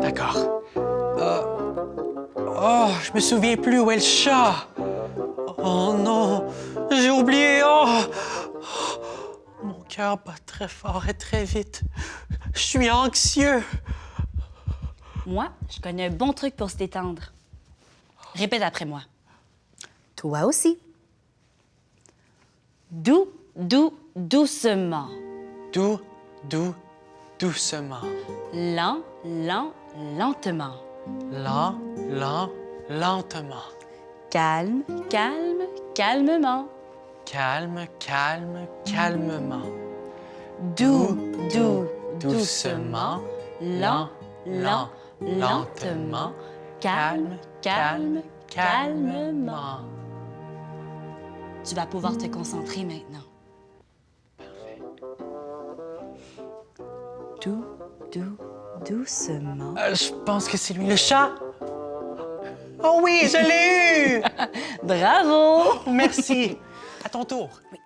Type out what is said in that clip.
D'accord. Euh... Oh, je me souviens plus où est le chat. Oh non, j'ai oublié. Oh. Mon cœur bat très fort et très vite. Je suis anxieux. Moi, je connais un bon truc pour se détendre. Répète après moi. Toi aussi. Doux, doux, doucement. Doux, doux, doucement. Lent, lent, lentement. Lent, lent, lentement. Calme, calme, calmement. Calme, calme, calmement. Doux, doux, doucement. Lent, lent, lentement. Calme, calme, calmement. Tu vas pouvoir te concentrer maintenant. Doux, doux, doucement. Euh, je pense que c'est lui le chat. Oh oui, je l'ai eu! Bravo! Merci. À ton tour. Oui.